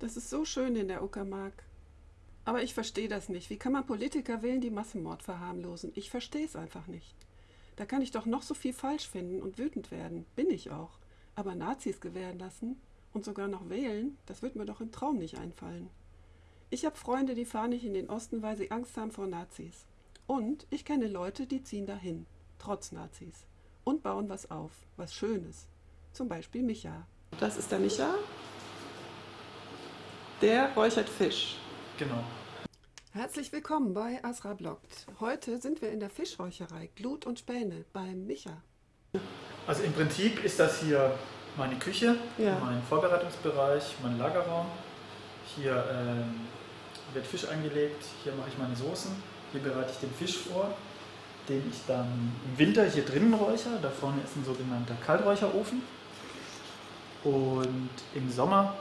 Das ist so schön in der Uckermark. Aber ich verstehe das nicht. Wie kann man Politiker wählen, die Massenmord verharmlosen? Ich verstehe es einfach nicht. Da kann ich doch noch so viel falsch finden und wütend werden. Bin ich auch. Aber Nazis gewähren lassen und sogar noch wählen, das wird mir doch im Traum nicht einfallen. Ich habe Freunde, die fahren nicht in den Osten, weil sie Angst haben vor Nazis. Und ich kenne Leute, die ziehen dahin, trotz Nazis. Und bauen was auf, was Schönes. Zum Beispiel Micha. Das ist der Micha. Der räuchert Fisch. Genau. Herzlich willkommen bei Asra Bloggt. Heute sind wir in der Fischräucherei Glut und Späne beim Micha. Also im Prinzip ist das hier meine Küche, Ja. mein Vorbereitungsbereich, mein Lagerraum. Hier ähm, wird Fisch eingelegt, hier mache ich meine Soßen, hier bereite ich den Fisch vor, den ich dann im Winter hier drinnen räuchere. Da vorne ist ein sogenannter Kalträucherofen. Und im Sommer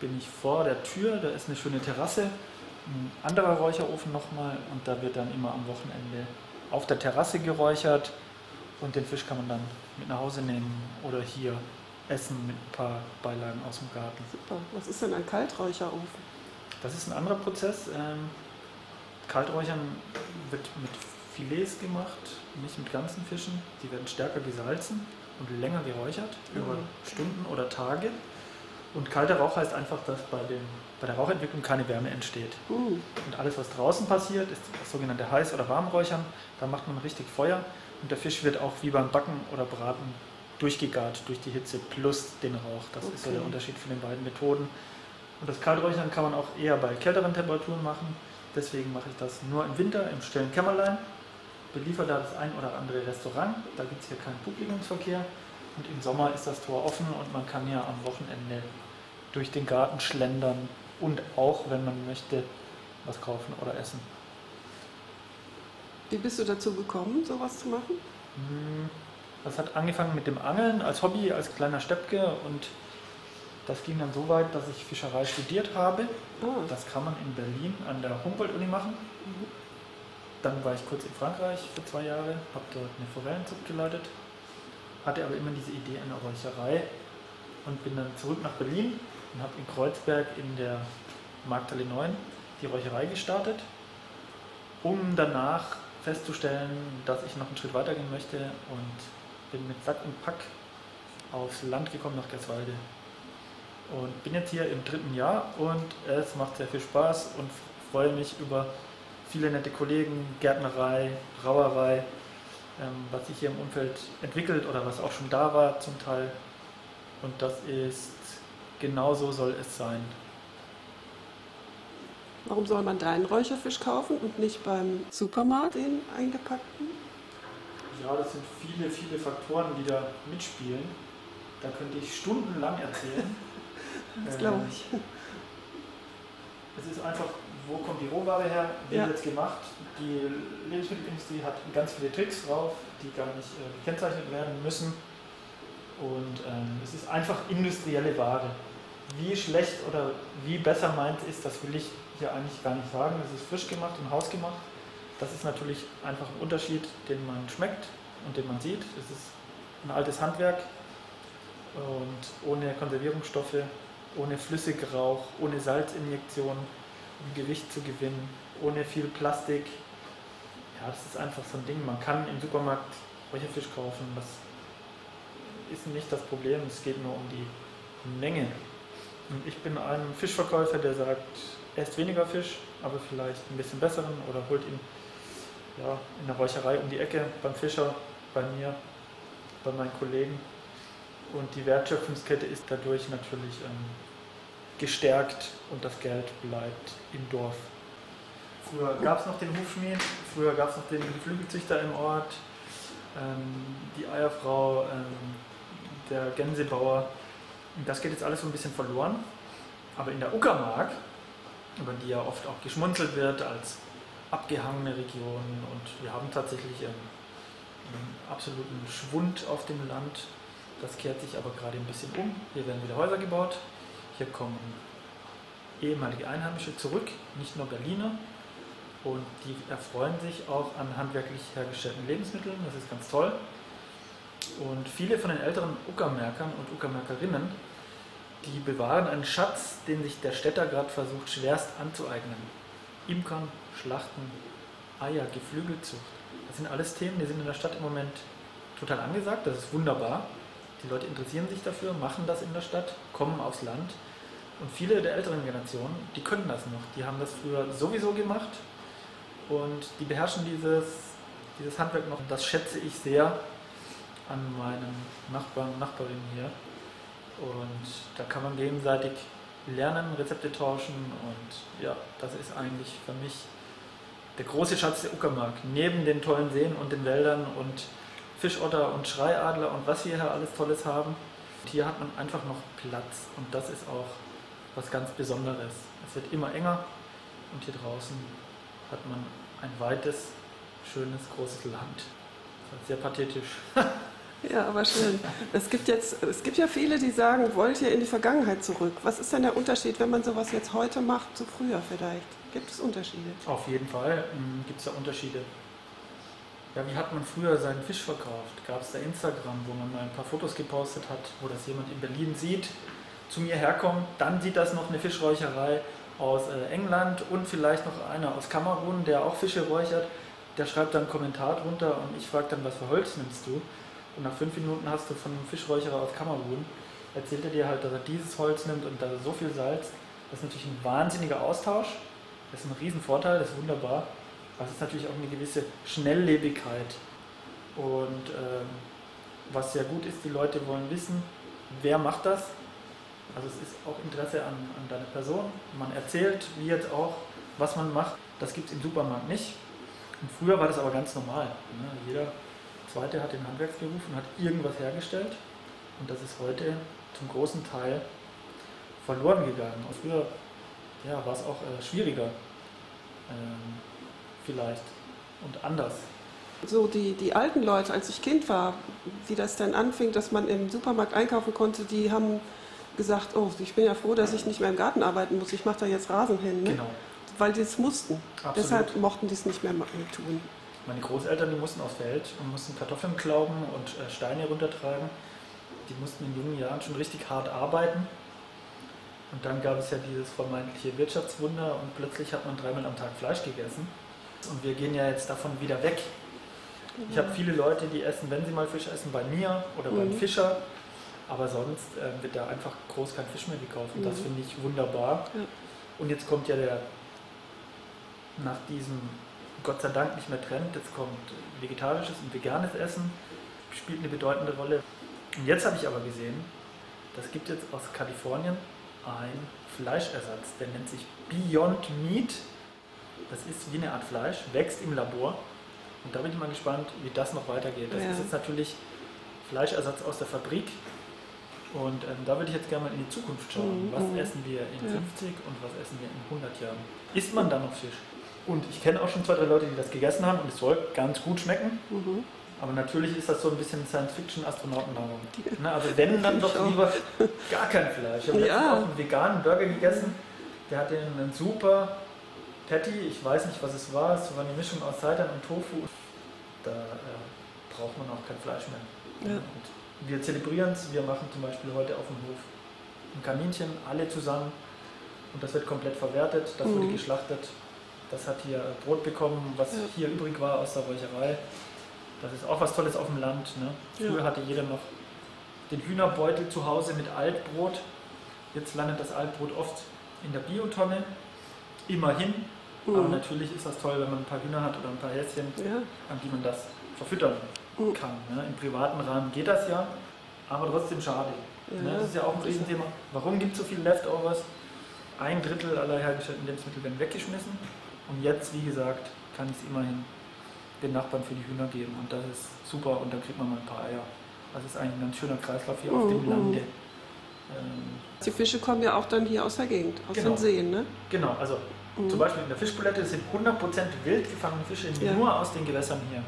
bin ich vor der Tür, da ist eine schöne Terrasse, ein anderer Räucherofen nochmal und da wird dann immer am Wochenende auf der Terrasse geräuchert und den Fisch kann man dann mit nach Hause nehmen oder hier essen mit ein paar Beilagen aus dem Garten. Super. Was ist denn ein Kalträucherofen? Das ist ein anderer Prozess. Ähm, Kalträuchern wird mit Filets gemacht, nicht mit ganzen Fischen. Die werden stärker gesalzen und länger geräuchert, über Mhm. Stunden oder Tage. Und kalter Rauch heißt einfach, dass bei, dem, bei der Rauchentwicklung keine Wärme entsteht. Uh, Und alles, was draußen passiert, ist das sogenannte Heiß- oder Warmräuchern. Da macht man richtig Feuer und der Fisch wird auch wie beim Backen oder Braten durchgegart durch die Hitze plus den Rauch. Das ist so Okay. der Unterschied von den beiden Methoden. Und das Kalträuchern kann man auch eher bei kälteren Temperaturen machen. Deswegen mache ich das nur im Winter im stillen Kämmerlein. Beliefer da das ein oder andere Restaurant. Da gibt es hier keinen Publikumsverkehr. Und im Sommer ist das Tor offen und man kann ja am Wochenende durch den Garten schlendern und auch, wenn man möchte, was kaufen oder essen. wie bist du dazu gekommen, sowas zu machen? Hm, Das hat angefangen mit dem Angeln als Hobby, als kleiner Steppke und das ging dann so weit, dass ich Fischerei studiert habe. Ah, Das kann man in Berlin an der Humboldt-Uni machen. mhm. Dann war ich kurz in Frankreich für zwei Jahre, habe dort eine Forellenzucht geleitet, hatte aber immer diese Idee einer Räucherei und bin dann zurück nach Berlin und habe in Kreuzberg in der Markthalle 9 die Räucherei gestartet, um danach festzustellen, dass ich noch einen Schritt weitergehen möchte und bin mit Sack und Pack aufs Land gekommen nach Gerswalde. Und bin jetzt hier im dritten Jahr und es macht sehr viel Spaß und freue mich über viele nette Kollegen, Gärtnerei, Brauerei, was sich hier im Umfeld entwickelt oder was auch schon da war zum Teil. Und das ist, genau so soll es sein. Warum soll man deinen Räucherfisch kaufen und nicht beim Supermarkt den eingepackten? Ja, das sind viele, viele Faktoren, die da mitspielen. Da könnte ich stundenlang erzählen. Das Ähm, glaube ich. Es ist einfach, wo kommt die Rohware her, wie Ja. wird es gemacht. Die Lebensmittelindustrie hat ganz viele Tricks drauf, die gar nicht äh, gekennzeichnet werden müssen. Und ähm, es ist einfach industrielle Ware. Wie schlecht oder wie besser meint ist, das will ich hier eigentlich gar nicht sagen. Es ist frisch gemacht und hausgemacht. Das ist natürlich einfach ein Unterschied, den man schmeckt und den man sieht. Es ist ein altes Handwerk und ohne Konservierungsstoffe, ohne Flüssigrauch, ohne Salzinjektion, um Gewicht zu gewinnen, ohne viel Plastik. Ja, das ist einfach so ein Ding. Man kann im Supermarkt Räucherfisch kaufen. Das ist nicht das Problem. Es geht nur um die Menge. Und ich bin ein Fischverkäufer, der sagt, esst weniger Fisch, aber vielleicht ein bisschen besseren oder holt ihn ja, in der Räucherei um die Ecke, beim Fischer, bei mir, bei meinen Kollegen. Und die Wertschöpfungskette ist dadurch natürlich ähm, gestärkt und das Geld bleibt im Dorf. Früher gab es noch den Hufschmied, früher gab es noch den Geflügelzüchter im Ort, ähm, die Eierfrau, ähm, der Gänsebauer. Und das geht jetzt alles so ein bisschen verloren. Aber in der Uckermark, über die ja oft auch geschmunzelt wird als abgehangene Region und wir haben tatsächlich ähm, einen absoluten Schwund auf dem Land. Das kehrt sich aber gerade ein bisschen um. Hier werden wieder Häuser gebaut. Hier kommen ehemalige Einheimische zurück, nicht nur Berliner. Und die erfreuen sich auch an handwerklich hergestellten Lebensmitteln. Das ist ganz toll. Und viele von den älteren Uckermärkern und Uckermärkerinnen Die bewahren einen Schatz, den sich der Städter gerade versucht schwerst anzueignen. Imkern, Schlachten, Eier, Geflügelzucht. Das sind alles Themen, die sind in der Stadt im Moment total angesagt. Das ist wunderbar. Die Leute interessieren sich dafür, machen das in der Stadt, kommen aufs Land. Und viele der älteren Generationen, die können das noch. Die haben das früher sowieso gemacht und die beherrschen dieses, dieses Handwerk noch. Das schätze ich sehr an meinen Nachbarn und Nachbarinnen hier. Und da kann man gegenseitig lernen, Rezepte tauschen und ja, das ist eigentlich für mich der große Schatz der Uckermark. Neben den tollen Seen und den Wäldern und Fischotter und Schreiadler und was wir hier alles Tolles haben. Hier hat man einfach noch Platz und das ist auch was ganz Besonderes. Es wird immer enger und hier draußen hat man ein weites, schönes, großes Land. Sehr pathetisch. Ja, aber schön. Es gibt, jetzt, es gibt ja viele, die sagen, wollt ihr in die Vergangenheit zurück? Was ist denn der Unterschied, wenn man sowas jetzt heute macht, zu früher vielleicht? Gibt es Unterschiede? Auf jeden Fall ähm, gibt es da Unterschiede. Ja, wie hat man früher seinen Fisch verkauft? Gab es da Instagram, wo man mal ein paar Fotos gepostet hat, wo das jemand in Berlin sieht, zu mir herkommt, dann sieht das noch eine Fischräucherei aus äh, England und vielleicht noch einer aus Kamerun, der auch Fische räuchert. Der schreibt dann einen Kommentar drunter und ich frage dann, was für Holz nimmst du? Und nach fünf Minuten hast du von einem Fischräucherer aus Kamerun, erzählt er dir halt, dass er dieses Holz nimmt und da so viel Salz. Das ist natürlich ein wahnsinniger Austausch. Das ist ein Riesenvorteil, das ist wunderbar. Es ist natürlich auch eine gewisse Schnelllebigkeit. Und ähm, was sehr gut ist, die Leute wollen wissen, wer macht das. Also es ist auch Interesse an, an deine Person. Man erzählt, wie jetzt auch, was man macht. Das gibt es im Supermarkt nicht. Und früher war das aber ganz normal. Ne? Jeder zweite hat den Handwerksberuf und hat irgendwas hergestellt. Und das ist heute zum großen Teil verloren gegangen. Und früher ja, war es auch äh, schwieriger, ähm, vielleicht und anders. So die, die alten Leute, als ich Kind war, wie das dann anfing, dass man im Supermarkt einkaufen konnte, die haben gesagt, oh, ich bin ja froh, dass ich nicht mehr im Garten arbeiten muss, ich mache da jetzt Rasen hin. Ne? Genau. Weil die es mussten. Absolut. Deshalb mochten die es nicht mehr tun. Meine Großeltern, die mussten aufs Feld und mussten Kartoffeln klauben und äh, Steine runtertragen. Die mussten in jungen Jahren schon richtig hart arbeiten. Und dann gab es ja dieses vermeintliche Wirtschaftswunder und plötzlich hat man dreimal am Tag Fleisch gegessen. Und wir gehen ja jetzt davon wieder weg. Ich habe viele Leute, die essen, wenn sie mal Fisch essen, bei mir oder beim Mhm. Fischer. Aber sonst äh, wird da einfach groß kein Fisch mehr gekauft. Und das Mhm. finde ich wunderbar. Ja. Und jetzt kommt ja der, nach diesem Gott sei Dank nicht mehr Trend, jetzt kommt vegetarisches und veganes Essen, spielt eine bedeutende Rolle. Und jetzt habe ich aber gesehen, das gibt jetzt aus Kalifornien ein Fleischersatz, der nennt sich Beyond Meat. Das ist wie eine Art Fleisch, wächst im Labor. Und da bin ich mal gespannt, wie das noch weitergeht. Das Ja. ist jetzt natürlich Fleischersatz aus der Fabrik. Und ähm, da würde ich jetzt gerne mal in die Zukunft schauen. Mhm, Was essen wir in Ja. 50 und was essen wir in 100 Jahren? Isst man da noch Fisch? Und ich kenne auch schon zwei, drei Leute, die das gegessen haben und es soll ganz gut schmecken. Mhm. Aber natürlich ist das so ein bisschen Science-Fiction-Astronautennahrung. Ne, also wenn, dann doch lieber gar kein Fleisch. Ich habe letztens Ja. auch einen veganen Burger gegessen. Der hatte einen super Patty. Ich weiß nicht, was es war. Es war eine Mischung aus Seitan und Tofu. Da äh, braucht man auch kein Fleisch mehr. Ja. Wir zelebrieren es. Wir machen zum Beispiel heute auf dem Hof ein Kaninchen, alle zusammen. Und das wird komplett verwertet. Das wurde Mhm. geschlachtet. Das hat hier Brot bekommen, was Ja. hier übrig war aus der Räucherei. Das ist auch was Tolles auf dem Land. Ne? Früher Ja. hatte jeder noch den Hühnerbeutel zu Hause mit Altbrot. Jetzt landet das Altbrot oft in der Biotonne. Immerhin. Aber Mhm. natürlich ist das toll, wenn man ein paar Hühner hat oder ein paar Häschen, Ja. an die man das verfüttern Mhm. kann. Ne? Im privaten Rahmen geht das ja, aber trotzdem schade. Ja. Ne? Das ist ja auch ein Riesenthema. Warum gibt es so viele Leftovers? Ein Drittel aller hergestellten Lebensmittel werden weggeschmissen. Und jetzt, wie gesagt, kann es immerhin den Nachbarn für die Hühner geben. Und das ist super und dann kriegt man mal ein paar Eier. Es ist eigentlich ein ganz schöner Kreislauf hier auf Mhm, dem mhm. Lande. Ähm, Die Fische kommen ja auch dann hier aus der Gegend, aus Genau. den Seen, ne? genau, also Mhm. zum Beispiel in der Fischbulette sind 100% wild gefangene Fische Ja. nur aus den Gewässern hier.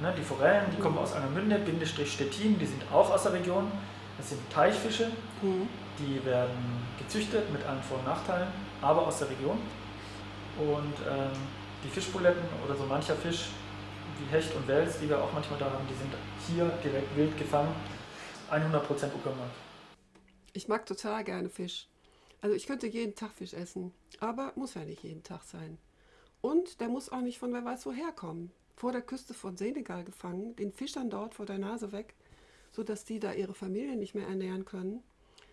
Ne, die Forellen, die kommen aus Angermünde, Bindestrich Stettin, die sind auch aus der Region. Das sind Teichfische, Mhm. die werden gezüchtet mit allen Vor- und Nachteilen, aber aus der Region. Und ähm, die Fischbuletten oder so mancher Fisch, wie Hecht und Wels, die wir auch manchmal da haben, die sind hier direkt wild gefangen. 100% Uckermark. Ich mag total gerne Fisch. Also ich könnte jeden Tag Fisch essen, aber muss ja nicht jeden Tag sein. Und der muss auch nicht von wer weiß woher kommen. Vor der Küste von Senegal gefangen, den Fischern dort vor der Nase weg, sodass die da ihre Familie nicht mehr ernähren können.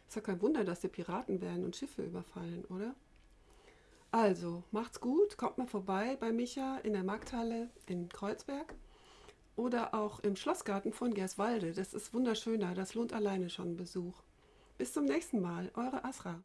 Ist ja kein Wunder, dass die Piraten werden und Schiffe überfallen, oder? Also, macht's gut, kommt mal vorbei bei Micha in der Markthalle in Kreuzberg oder auch im Schlossgarten von Gerswalde. Das ist wunderschöner, das lohnt alleine schon Besuch. Bis zum nächsten Mal, eure Asra.